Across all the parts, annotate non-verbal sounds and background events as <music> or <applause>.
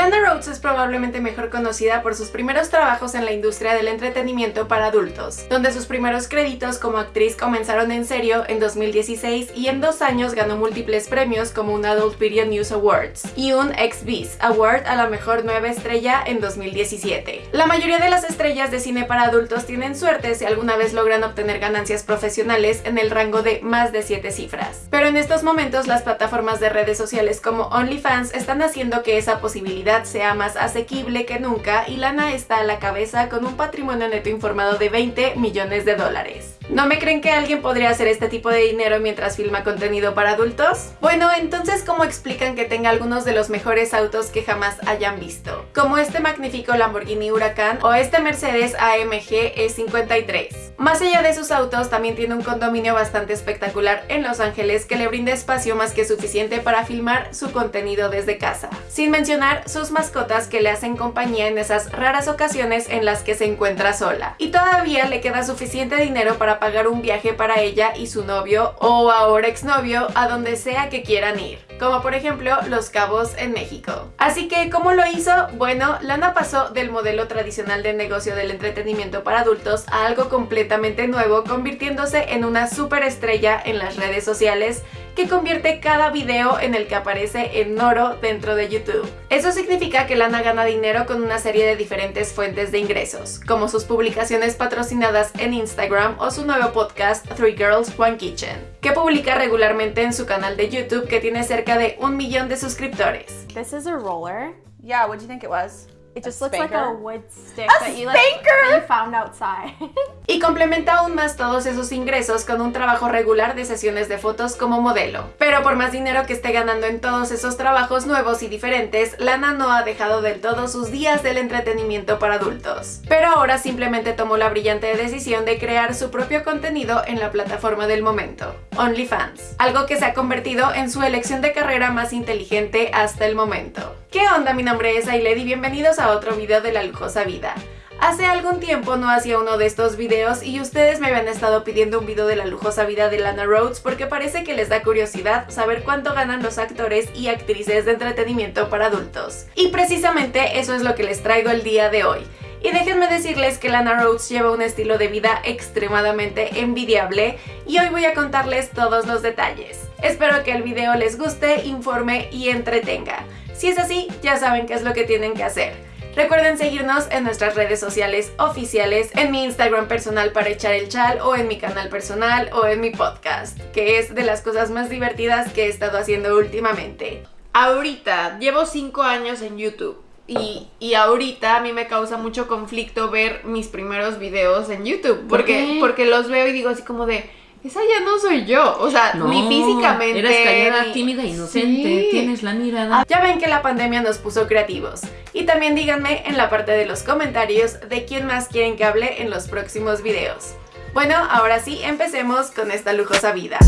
Lana Es probablemente mejor conocida por sus primeros trabajos en la industria del entretenimiento para adultos, donde sus primeros créditos como actriz comenzaron en serio en 2016 y en dos años ganó múltiples premios como un Adult Video News Awards y un XBIS Award a la mejor nueva estrella en 2017. La mayoría de las estrellas de cine para adultos tienen suerte si alguna vez logran obtener ganancias profesionales en el rango de más de 7 cifras. Pero en estos momentos las plataformas de redes sociales como OnlyFans están haciendo que esa posibilidad sea más asequible que nunca y Lana está a la cabeza con un patrimonio neto informado de 20 millones de dólares. ¿No me creen que alguien podría hacer este tipo de dinero mientras filma contenido para adultos? Bueno, entonces ¿cómo explican que tenga algunos de los mejores autos que jamás hayan visto? Como este magnífico Lamborghini Huracán o este Mercedes AMG E53. Más allá de sus autos, también tiene un condominio bastante espectacular en Los Ángeles que le brinda espacio más que suficiente para filmar su contenido desde casa. Sin mencionar sus mascotas que le hacen compañía en esas raras ocasiones en las que se encuentra sola. Y todavía le queda suficiente dinero para pagar un viaje para ella y su novio o ahora exnovio a donde sea que quieran ir, como por ejemplo Los Cabos en México. Así que, ¿cómo lo hizo? Bueno, Lana pasó del modelo tradicional de negocio del entretenimiento para adultos a algo completamente nuevo, convirtiéndose en una superestrella en las redes sociales que convierte cada video en el que aparece en oro dentro de YouTube. Eso significa que Lana gana dinero con una serie de diferentes fuentes de ingresos, como sus publicaciones patrocinadas en Instagram o su nuevo podcast Three Girls One Kitchen, que publica regularmente en su canal de YouTube que tiene cerca de un millón de suscriptores. This is a roller. Yeah, what do you think it was? It just looks like a wood stick A that you like spanker! that you found outside. <laughs> Y complementa aún más todos esos ingresos con un trabajo regular de sesiones de fotos como modelo. Pero por más dinero que esté ganando en todos esos trabajos nuevos y diferentes, Lana no ha dejado del todo sus días del entretenimiento para adultos. Pero ahora simplemente tomó la brillante decisión de crear su propio contenido en la plataforma del momento, OnlyFans. Algo que se ha convertido en su elección de carrera más inteligente hasta el momento. ¿Qué onda? Mi nombre es Ailed y bienvenidos a otro video de La Lujosa Vida. Hace algún tiempo no hacía uno de estos videos y ustedes me habían estado pidiendo un video de la lujosa vida de Lana Rhodes porque parece que les da curiosidad saber cuánto ganan los actores y actrices de entretenimiento para adultos. Y precisamente eso es lo que les traigo el día de hoy. Y déjenme decirles que Lana Rhodes lleva un estilo de vida extremadamente envidiable y hoy voy a contarles todos los detalles. Espero que el video les guste, informe y entretenga. Si es así, ya saben qué es lo que tienen que hacer. Recuerden seguirnos en nuestras redes sociales oficiales, en mi Instagram personal para echar el chal o en mi canal personal o en mi podcast, que es de las cosas más divertidas que he estado haciendo últimamente. Ahorita, llevo 5 años en YouTube. Y, y ahorita a mí me causa mucho conflicto ver mis primeros videos en YouTube. Porque, qué? porque los veo y digo así como de, esa ya no soy yo. O sea, ni físicamente. Eres callada, ni- tímida, inocente. Sí. Tienes la mirada. Ah, Ya ven que la pandemia nos puso creativos. Y también díganme en la parte de los comentarios de quién más quieren que hable en los próximos videos. Bueno, ahora sí, empecemos con esta lujosa vida.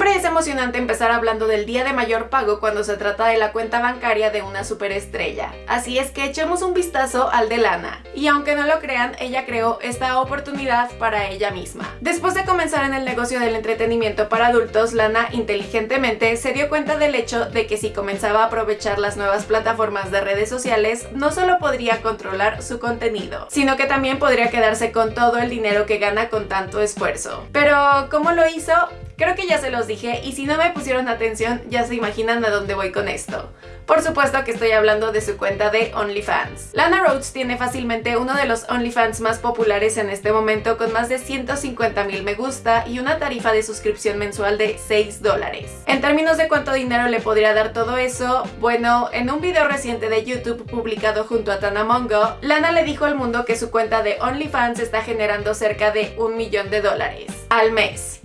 Siempre es emocionante empezar hablando del día de mayor pago cuando se trata de la cuenta bancaria de una superestrella. Así es que echemos un vistazo al de Lana. Y aunque no lo crean, ella creó esta oportunidad para ella misma. Después de comenzar en el negocio del entretenimiento para adultos, Lana inteligentemente se dio cuenta del hecho de que si comenzaba a aprovechar las nuevas plataformas de redes sociales, no solo podría controlar su contenido, sino que también podría quedarse con todo el dinero que gana con tanto esfuerzo. Pero, ¿cómo lo hizo? Creo que ya se los dije y si no me pusieron atención ya se imaginan a dónde voy con esto. Por supuesto que estoy hablando de su cuenta de OnlyFans. Lana Rhodes tiene fácilmente uno de los OnlyFans más populares en este momento con más de 150 mil me gusta y una tarifa de suscripción mensual de 6 dólares. En términos de cuánto dinero le podría dar todo eso, bueno, en un video reciente de YouTube publicado junto a Tana Mongo, Lana le dijo al mundo que su cuenta de OnlyFans está generando cerca de un millón de dólares al mes.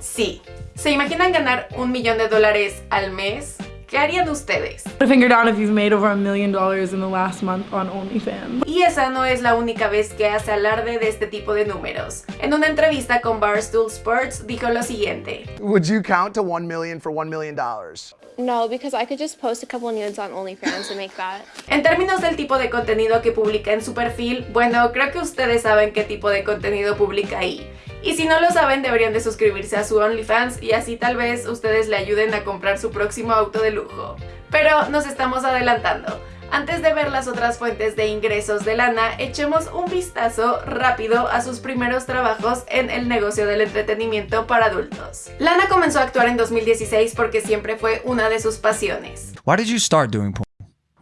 Sí. ¿Se imaginan ganar un millón de dólares al mes? ¿Qué harían ustedes? Put a finger down if you've made over a million dollars in the last month on OnlyFans. Y esa no es la única vez que hace alarde de este tipo de números. En una entrevista con Barstool Sports dijo lo siguiente. Would you count to 1 million for 1 million dollars? No, because I could just post a couple nudes on OnlyFans and make that. En términos del tipo de contenido que publica en su perfil, bueno, creo que ustedes saben qué tipo de contenido publica ahí. Y si no lo saben, deberían de suscribirse a su OnlyFans y así tal vez ustedes le ayuden a comprar su próximo auto de lujo. Pero nos estamos adelantando. Antes de ver las otras fuentes de ingresos de Lana, echemos un vistazo rápido a sus primeros trabajos en el negocio del entretenimiento para adultos. Lana comenzó a actuar en 2016 porque siempre fue una de sus pasiones. Why did?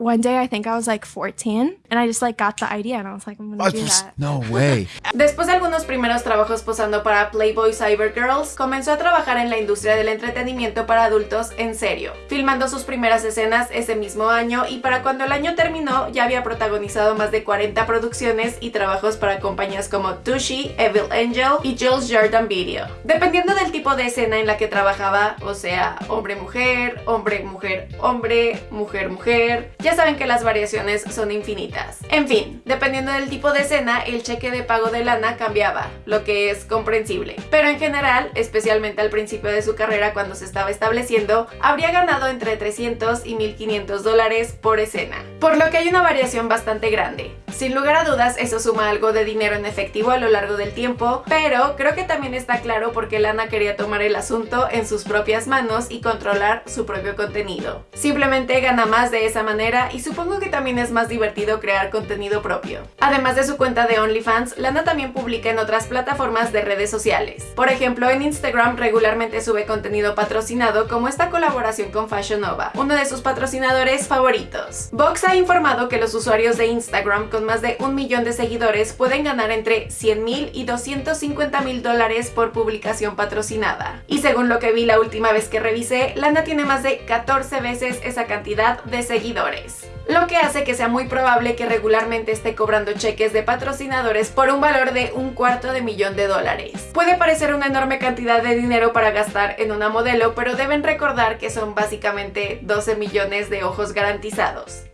One day I think I was like 14 and I just like got the idea and I was like I'm gonna do that. No way. <laughs> Después de algunos primeros trabajos posando para Playboy Cyber Girls, comenzó a trabajar en la industria del entretenimiento para adultos en serio, filmando sus primeras escenas ese mismo año y para cuando el año terminó ya había protagonizado más de 40 producciones y trabajos para compañías como Tushy, Evil Angel y Jules Jordan Video. Dependiendo del tipo de escena en la que trabajaba, o sea, hombre-mujer, hombre-mujer-hombre, mujer-mujer, saben que las variaciones son infinitas. En fin, dependiendo del tipo de escena, el cheque de pago de lana cambiaba, lo que es comprensible. Pero en general, especialmente al principio de su carrera cuando se estaba estableciendo, habría ganado entre 300 y 1500 dólares por escena. Por lo que hay una variación bastante grande. Sin lugar a dudas, eso suma algo de dinero en efectivo a lo largo del tiempo, pero creo que también está claro porque Lana quería tomar el asunto en sus propias manos y controlar su propio contenido. Simplemente gana más de esa manera y supongo que también es más divertido crear contenido propio. Además de su cuenta de OnlyFans, Lana también publica en otras plataformas de redes sociales. Por ejemplo, en Instagram regularmente sube contenido patrocinado como esta colaboración con Fashion Nova, uno de sus patrocinadores favoritos. Vox ha informado que los usuarios de Instagram con más de un millón de seguidores pueden ganar entre 100 mil y 250 mil dólares por publicación patrocinada. Y según lo que vi la última vez que revisé, Lana tiene más de 14 veces esa cantidad de seguidores lo que hace que sea muy probable que regularmente esté cobrando cheques de patrocinadores por un valor de un cuarto de millón de dólares. Puede parecer una enorme cantidad de dinero para gastar en una modelo, pero deben recordar que son básicamente 12 millones de ojos garantizados.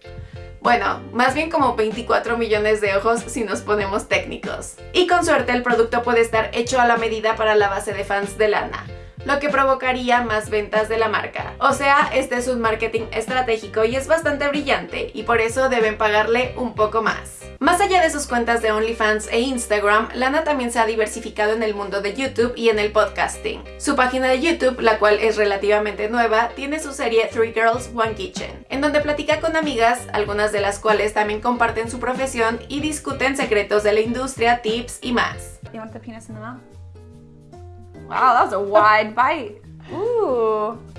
Bueno, más bien como 24 millones de ojos si nos ponemos técnicos. Y con suerte el producto puede estar hecho a la medida para la base de fans de Lana lo que provocaría más ventas de la marca. O sea, este es un marketing estratégico y es bastante brillante y por eso deben pagarle un poco más. Más allá de sus cuentas de OnlyFans e Instagram, Lana también se ha diversificado en el mundo de YouTube y en el podcasting. Su página de YouTube, la cual es relativamente nueva, tiene su serie Three Girls One Kitchen, en donde platica con amigas, algunas de las cuales también comparten su profesión y discuten secretos de la industria, tips y más. You want the penis in the mouth? Wow, that was a wide bite. <laughs> Ooh.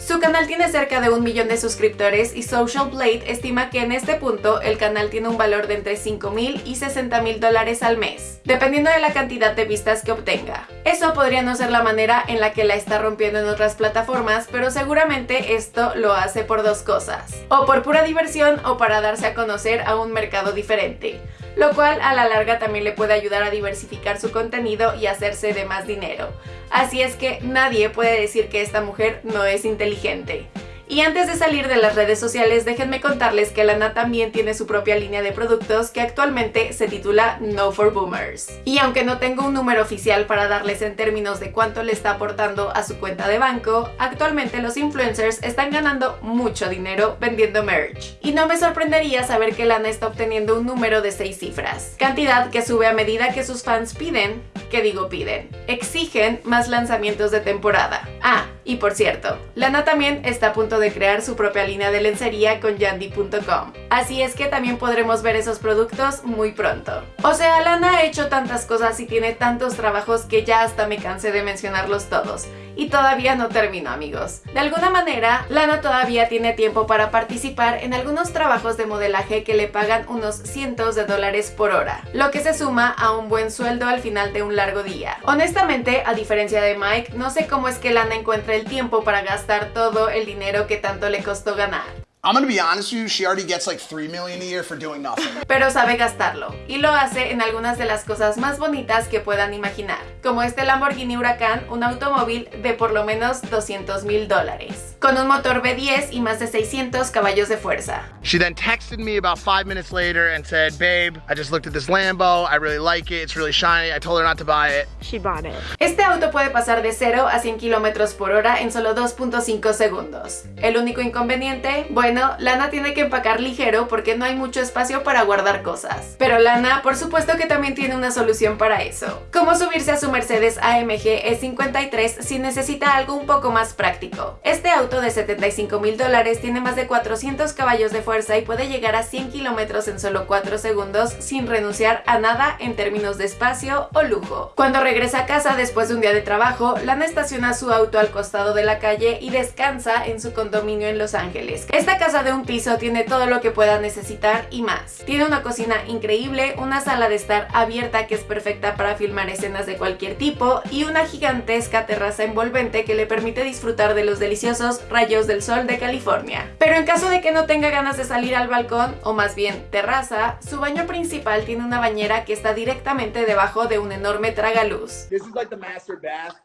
Su canal tiene cerca de un millón de suscriptores y Social Blade estima que en este punto el canal tiene un valor de entre 5 mil y 60 mil dólares al mes, dependiendo de la cantidad de vistas que obtenga. Eso podría no ser la manera en la que la está rompiendo en otras plataformas, pero seguramente esto lo hace por dos cosas, o por pura diversión o para darse a conocer a un mercado diferente lo cual a la larga también le puede ayudar a diversificar su contenido y hacerse de más dinero. Así es que nadie puede decir que esta mujer no es inteligente. Y antes de salir de las redes sociales, déjenme contarles que Lana también tiene su propia línea de productos que actualmente se titula No for Boomers. Y aunque no tengo un número oficial para darles en términos de cuánto le está aportando a su cuenta de banco, actualmente los influencers están ganando mucho dinero vendiendo merch. Y no me sorprendería saber que Lana está obteniendo un número de 6 cifras, cantidad que sube a medida que sus fans piden, que digo piden, exigen más lanzamientos de temporada. Ah, y por cierto, Lana también está a punto de crear su propia línea de lencería con yandy.com. Así es que también podremos ver esos productos muy pronto. O sea, Lana ha hecho tantas cosas y tiene tantos trabajos que ya hasta me cansé de mencionarlos todos. Y todavía no termino amigos. De alguna manera, Lana todavía tiene tiempo para participar en algunos trabajos de modelaje que le pagan unos cientos de dólares por hora, lo que se suma a un buen sueldo al final de un largo día. Honestamente, a diferencia de Mike, no sé cómo es que Lana encuentra el tiempo para gastar todo el dinero que tanto le costó ganar. I'm gonna be honest with you, she already gets like 3 million a year for doing nothing. <laughs> Pero sabe gastarlo, y lo hace en algunas de las cosas más bonitas que puedan imaginar, como este Lamborghini Huracán, un automóvil de por lo menos 200 mil dólares. Con un motor V10 y más de 600 caballos de fuerza. She then texted me about five minutes later and said, Babe, I just looked at this Lambo. I really like it. It's really shiny. I told her not to buy it. She bought it. Este auto puede pasar de 0 a 100 km por hora en solo 2.5 segundos. El único inconveniente, bueno, Lana tiene que empacar ligero porque no hay mucho espacio para guardar cosas. Pero Lana, por supuesto que también tiene una solución para eso. Cómo subirse a su Mercedes AMG E53 si necesita algo un poco más práctico. Este auto de 75 mil dólares tiene más de 400 caballos de fuerza y puede llegar a 100 kilómetros en solo 4 segundos sin renunciar a nada en términos de espacio o lujo. Cuando regresa a casa después de un día de trabajo, Lana estaciona su auto al costado de la calle y descansa en su condominio en Los Ángeles. Esta casa de un piso tiene todo lo que pueda necesitar y más. Tiene una cocina increíble, una sala de estar abierta que es perfecta para filmar escenas de cualquier tipo y una gigantesca terraza envolvente que le permite disfrutar de los deliciosos rayos del sol de California. Pero en caso de que no tenga ganas de salir al balcón, o más bien terraza, su baño principal tiene una bañera que está directamente debajo de un enorme tragaluz. This is like the master bath.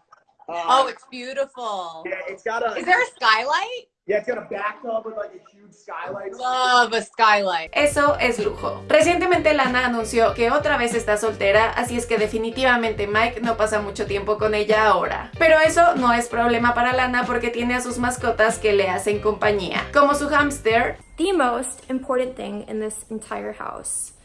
Uh, Oh, it's beautiful. yeah, it's got a Is there a skylight? Yeah, it's got a bathtub with like a huge skylight. Love a skylight. Eso es lujo. Recientemente Lana anunció que otra vez está soltera, así es que definitivamente Mike no pasa mucho tiempo con ella ahora. Pero eso no es problema para Lana porque tiene a sus mascotas que le hacen compañía, como su hámster, the most important thing in this entire house.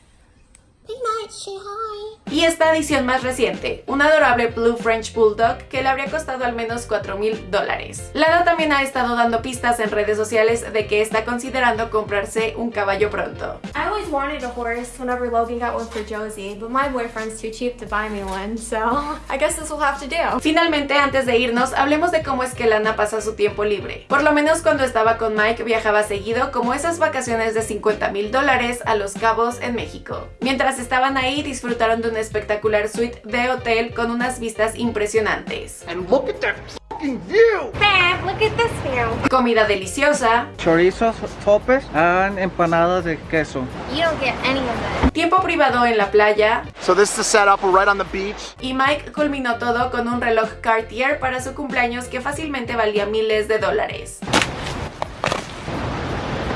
Y esta adición más reciente, un adorable Blue French Bulldog que le habría costado al menos 4 mil dólares. Lana también ha estado dando pistas en redes sociales de que está considerando comprarse un caballo pronto. I always wanted a horse whenever Logan got one for Josie, but my boyfriend's too cheap to buy me one, so <laughs> I guess this will have to do. Finalmente, antes de irnos, hablemos de cómo es que Lana pasa su tiempo libre. Por lo menos cuando estaba con Mike viajaba seguido como esas vacaciones de 50 mil dólares a Los Cabos en México. Mientras estaban ahí disfrutaron de una espectacular suite de hotel con unas vistas impresionantes. And look at that fucking view! Babe, look at this view. Comida deliciosa, chorizos, topes, and empanadas de queso. You don't get any of that. tiempo privado en la playa So this is the setup. We're right on the beach. y Mike culminó todo con un reloj Cartier para su cumpleaños que fácilmente valía miles de dólares. <gasps>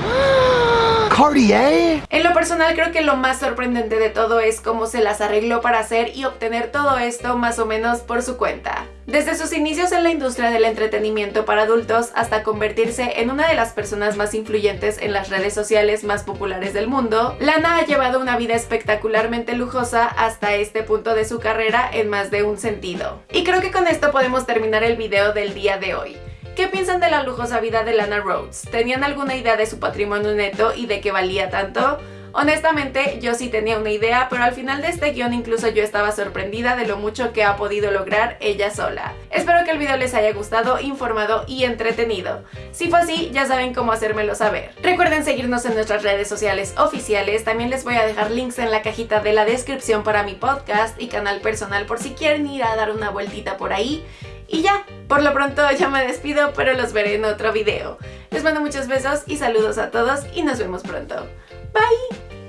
<gasps> <gasps> En lo personal creo que lo más sorprendente de todo es cómo se las arregló para hacer y obtener todo esto más o menos por su cuenta. Desde sus inicios en la industria del entretenimiento para adultos hasta convertirse en una de las personas más influyentes en las redes sociales más populares del mundo, Lana ha llevado una vida espectacularmente lujosa hasta este punto de su carrera en más de un sentido. Y creo que con esto podemos terminar el video del día de hoy. ¿Qué piensan de la lujosa vida de Lana Rhodes? ¿Tenían alguna idea de su patrimonio neto y de qué valía tanto? Honestamente, yo sí tenía una idea, pero al final de este guion incluso yo estaba sorprendida de lo mucho que ha podido lograr ella sola. Espero que el video les haya gustado, informado y entretenido. Si fue así, ya saben cómo hacérmelo saber. Recuerden seguirnos en nuestras redes sociales oficiales, también les voy a dejar links en la cajita de la descripción para mi podcast y canal personal por si quieren ir a dar una vueltita por ahí. Y ya, por lo pronto ya me despido, pero los veré en otro video. Les mando muchos besos y saludos a todos y nos vemos pronto. Bye!